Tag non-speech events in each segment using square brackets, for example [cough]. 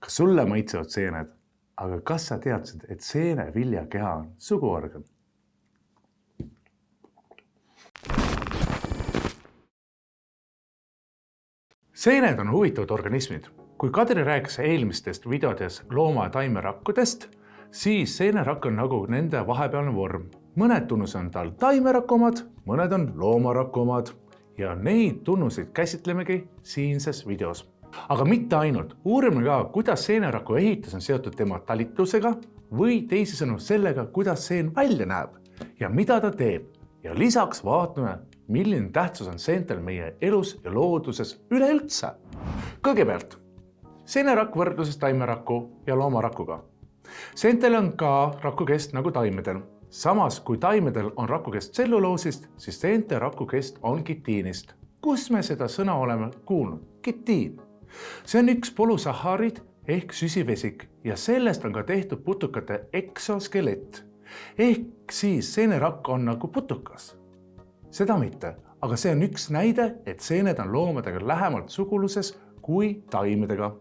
kas sulle maitsevad seened, aga kas sa teadsid, et seeneviljakeha on suguorgan? seened on huvitavad organismid. kui Kadri rääkis eelmistes videodes looma- ja taimerakkudest, siis seenerakk on nagu nende vahepealne vorm. mõned tunnused on tal taimeraku omad, mõned on loomaraku omad ja neid tunnuseid käsitlemegi siinses videos aga mitte ainult, uurime ka, kuidas seeneraku ehitus on seotud tema talitlusega või teisisõnu sellega, kuidas seen välja näeb ja mida ta teeb. ja lisaks vaatame, milline tähtsus on seentel meie elus ja looduses üleüldse. kõigepealt seenerakk võrdluses taimeraku ja loomarakuga. seentel on ka rakukest nagu taimedel. samas kui taimedel on rakukest tselluloosist, siis seente rakukest on kitiinist. kus me seda sõna oleme kuulnud? kitiin see on üks polüsahaarid ehk süsivesik ja sellest on ka tehtud putukate eksoskelett. ehk siis seenerakk on nagu putukas. seda mitte, aga see on üks näide, et seened on loomadega lähemalt suguluses kui taimedega.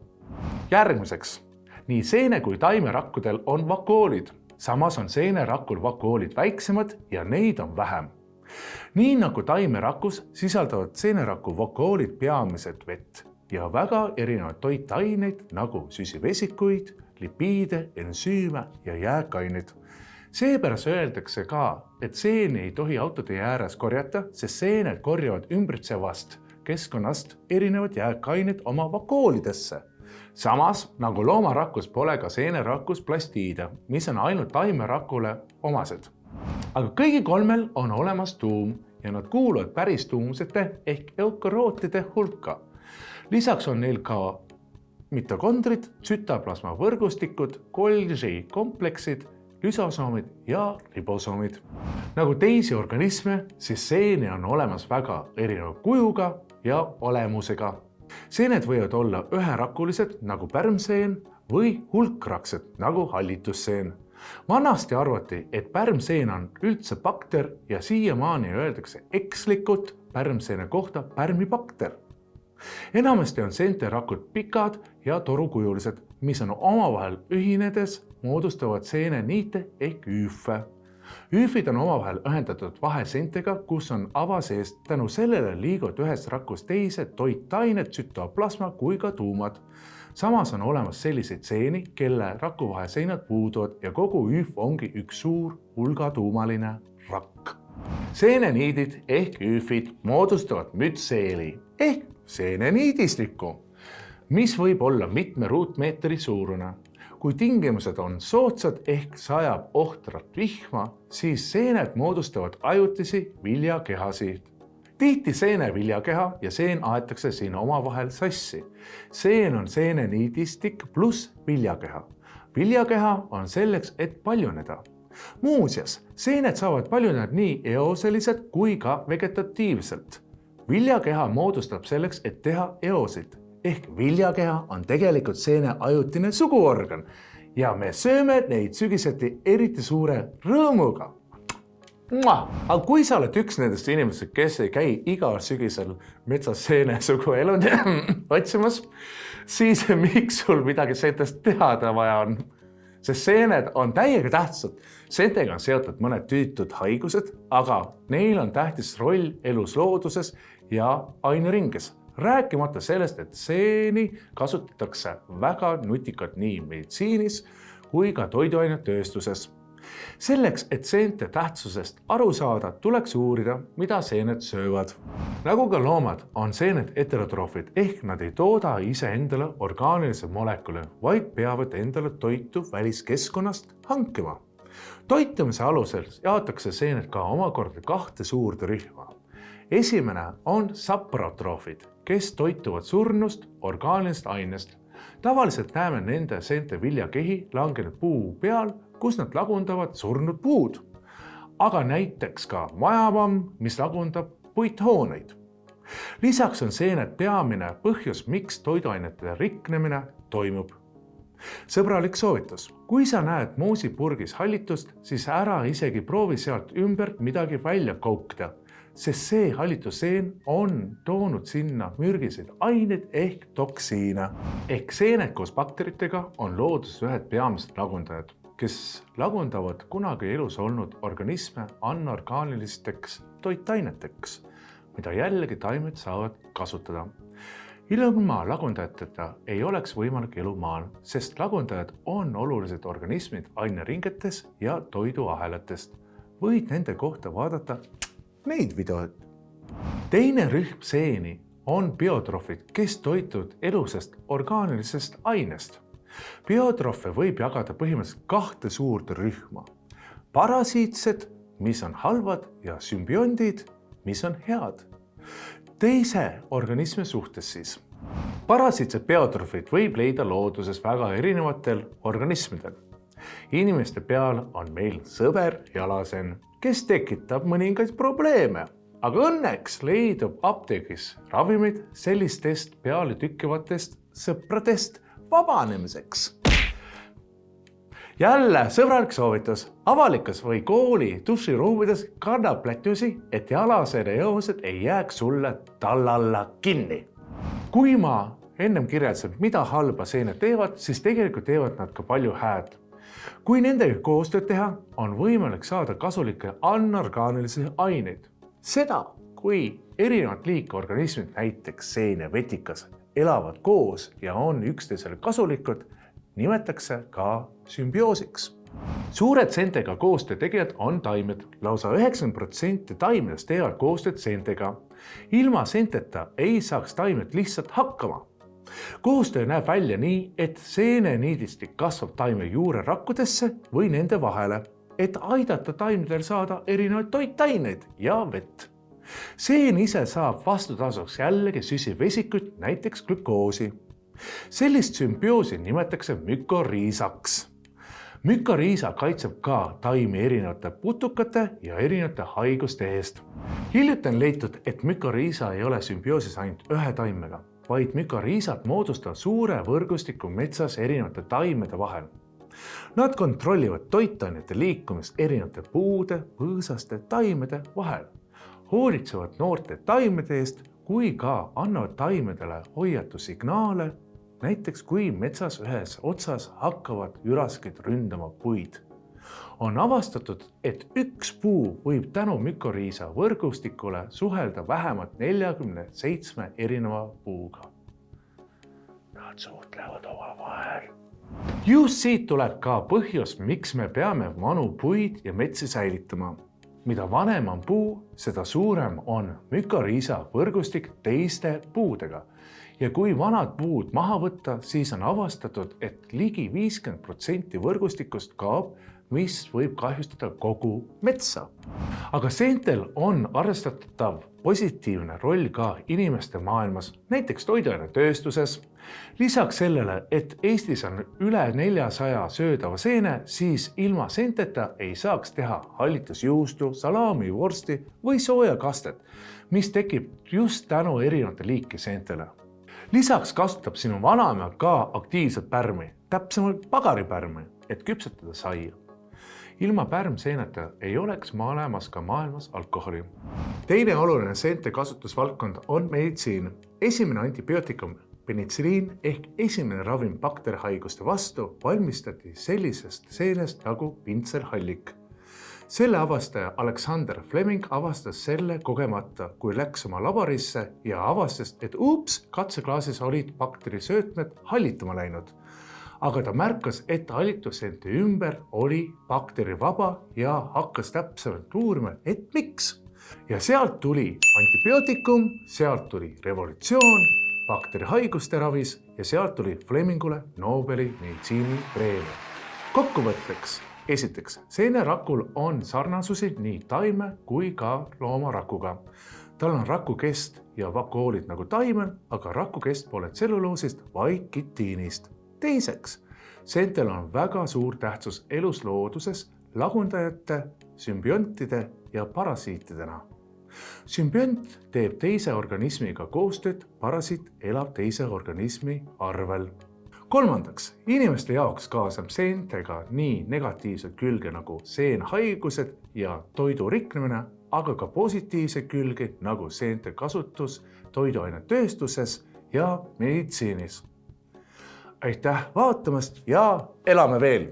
järgmiseks, nii seene kui taimerakkudel on vakoolid, samas on seenerakul vakoolid väiksemad ja neid on vähem nii nagu taimerakus sisaldavad seeneraku vakoolid peamiselt vett ja väga erinevaid toitaineid nagu süsivesikuid, lipiide, ensüüme ja jääkaineid. seepärast öeldakse ka, et seeni ei tohi autotee ääres korjata, sest seened korjavad ümbritsevast keskkonnast erinevad jääkained oma vakoolidesse. samas nagu loomarakus pole ka seenerakus plastiide, mis on ainult taimerakule omased. aga kõigil kolmel on olemas tuum ja nad kuuluvad päris tuumsete ehk eukarootide hulka lisaks on neil ka mitokondrid, tsütoplasma võrgustikud, Golgi kompleksid, lüsosoomid ja ribosoomid. nagu teisi organisme, siis seeni on olemas väga erineva kujuga ja olemusega. seened võivad olla üherakulised nagu pärmseen või hulkraksed nagu hallitusseen. vanasti arvati, et pärmseen on üldse bakter ja siiamaani öeldakse ekslikult pärmseene kohta pärmibakter enamasti on seenterakud pikad ja torukujulised, mis on omavahel ühinedes moodustavad seeneniite ehk üüfe. üüfid on omavahel ühendatud vaheseentega, kus on ava sees, tänu sellele liiguvad ühest rakust teise toitained, tsütoplasma kui ka tuumad. samas on olemas selliseid seeni, kelle rakuvaheseinad puuduvad ja kogu üüf ongi üks suur hulgatuumaline rakk. seeneniidid ehk üüfid moodustavad mütseeli ehk seeneniidistikku, mis võib olla mitme ruutmeetri suurune. kui tingimused on soodsad ehk sajab ohtrat vihma, siis seened moodustavad ajutisi viljakehasid. tihti seeneviljakeha ja seen aetakse siin omavahel sassi. seen on seeneniidistik pluss viljakeha. viljakeha on selleks, et paljuneda muuseas, seened saavad paljuneda nii eoseliselt kui ka vegetatiivselt viljakeha moodustab selleks, et teha eosid ehk viljakeha on tegelikult seene ajutine suguorgan ja me sööme neid sügiseti eriti suure rõõmuga. aga kui sa oled üks nendest inimestest, kes ei käi igal sügisel metsas seene suguelund [laughs] otsimas, siis miks sul midagi seentest teada vaja on? Sest seened on täiega tähtsad. seentega on seotud mõned tüütud haigused, aga neil on tähtis roll elus looduses ja aineringes. rääkimata sellest, et seeni kasutatakse väga nutikalt nii meditsiinis kui ka toiduainetööstuses. Selleks, et seente tähtsusest aru saada, tuleks uurida, mida seened söövad. nagu ka loomad, on seened heterotroofid ehk nad ei tooda iseendale orgaanilisi molekule, vaid peavad endale toitu väliskeskkonnast hankima toitumise alusel jaotakse seened ka omakorda kahte suurde rühma esimene on saprotroofid, kes toituvad surnust orgaanilisest ainest. Tavaliselt näeme nende seente viljakehi langenud puu peal, kus nad lagundavad surnud puud. aga näiteks ka majapamm, mis lagundab puithooneid. lisaks on seened peamine põhjus, miks toiduainete riknemine toimub sõbralik soovitus, kui sa näed moosipurgis hallitust, siis ära isegi proovi sealt ümbert midagi välja koukida sest see hallitusseen on toonud sinna mürgiseid aineid ehk toksiine. ehk seened koos bakteritega on looduses ühed peamised lagundajad, kes lagundavad kunagi elus olnud organisme anorgaanilisteks toitaineteks, mida jällegi taimed saavad kasutada ilma lagundajateta ei oleks võimalik elu maal, sest lagundajad on olulised organismid aineringetes ja toiduahelatest. võid nende kohta vaadata neid videoid. teine rühm seeni on biotrofid, kes toituvad elusast orgaanilisest ainest. biotrofe võib jagada põhimõtteliselt kahte suurt rühma. parasiitsed, mis on halvad ja sümbiondid, mis on head teise organismi suhtes siis. parasiitsed biotrofid võib leida looduses väga erinevatel organismidel. inimeste peal on meil sõber jalasen, kes tekitab mõningaid probleeme, aga õnneks leidub apteegis ravimid sellistest pealetükkivatest sõpradest vabanemiseks jälle sõbralik soovitus, avalikus või kooli duširuumides kanna plätusi, et jalasene joosed ei jääks sulle tallalla kinni. kui ma ennem kirjeldasin, mida halba seened teevad, siis tegelikult teevad nad ka palju hääd. Kui nendega koostööd teha, on võimalik saada kasulikke anorgaanilisi aineid. seda, kui erinevat liiki organismid, näiteks seen ja vetikas, elavad koos ja on üksteisele kasulikud nimetatakse ka sümbioosiks. suured seentega koostöö tegijad on taimed lausa, lausa üheksakümmend protsenti taimedest teevad koostööd seentega. ilma seenteta ei saaks taimed lihtsalt hakkama. Koostöö näeb välja nii, et seeneniidistik kasvab taime juurerakkudesse või nende vahele, et aidata taimedel saada erinevaid toitaineid ja vett seen ise saab vastutasuks jällegi süsivesikuid, näiteks glükoosi sellist sümbioosi nimetatakse mükoriisaks. mükoriisa kaitseb ka taimi erinevate putukate ja erinevate haiguste eest. hiljuti on leitud, et mükoriisa ei ole sümbioosis ainult ühe taimega, vaid mükoriisad moodustavad suure võrgustiku metsas erinevate taimede vahel. Nad kontrollivad toitainete liikumist erinevate puude, põõsaste, taimede vahel, hoolitsevad noorte taimede eest kui ka annavad taimedele hoiatussignaale näiteks kui metsas ühes otsas hakkavad üraskid ründama puid. On avastatud, et üks puu võib tänu mükoriisa võrgustikule suhelda vähemalt neljakümne seitsme erineva puuga. Nad suhtlevad omavahel. just siit tuleb ka põhjus, miks me peame vanu puid ja metsi säilitama mida vanem on puu, seda suurem on mükoriisa võrgustik teiste puudega ja kui vanad puud maha võtta, siis on avastatud, et ligi viiskümmend protsenti võrgustikust kaob, mis võib kahjustada kogu metsa. aga seentel on arvestatav positiivne roll ka inimeste maailmas, näiteks toiduainetööstuses. lisaks sellele, et Eestis on üle neljasaja söödava seene, siis ilma seenteta ei saaks teha hallitusjuustu, salami, vorsti või soojakastet, mis tekib just tänu erinevate liiki seentele lisaks kasutab sinu vanaema ka aktiivset pärmi, täpsemalt pagaripärmi, et küpsetada saia. Ilma pärmseeneta ei oleks olemas ka maailmas alkoholi. teine oluline seente kasutusvaldkond on meditsiin. esimene antibiootikum penitsiliin ehk esimene ravim bakterihaiguste vastu valmistati sellisest seenest nagu pintserhallik selle avastaja Alexander Fleming avastas selle kogemata, kui läks oma laborisse ja avastas, et ups, katseklaasis olid bakterisöötmed hallituma läinud. Aga ta märkas, et hallitusseente ümber oli bakterivaba ja hakkas täpsemalt uurima, et miks. ja sealt tuli antibiootikum, sealt tuli revolutsioon bakterihaiguste ravis ja sealt tuli Flemingule Nobeli meditsiinipreemia. kokkuvõtteks esiteks, seenerakul on sarnasusi nii taime kui ka loomarakuga. tal on rakukest ja vakuoolid nagu taimel, aga rakukest pole tselluloosist, vaid kitiinist. Teiseks, seentel on väga suur tähtsus eluslooduses lagundajate, sümbiontide ja parasiitidena sümbiont teeb teise organismiga koostööd, parasiit elab teise organismi arvel kolmandaks, inimeste jaoks kaasneb seentega nii negatiivseid külge nagu seenhaigused ja toidu riknemine aga ka positiivseid külgi nagu seente kasutus toiduainetööstuses ja meditsiinis. Aitäh vaatamast ja elame veel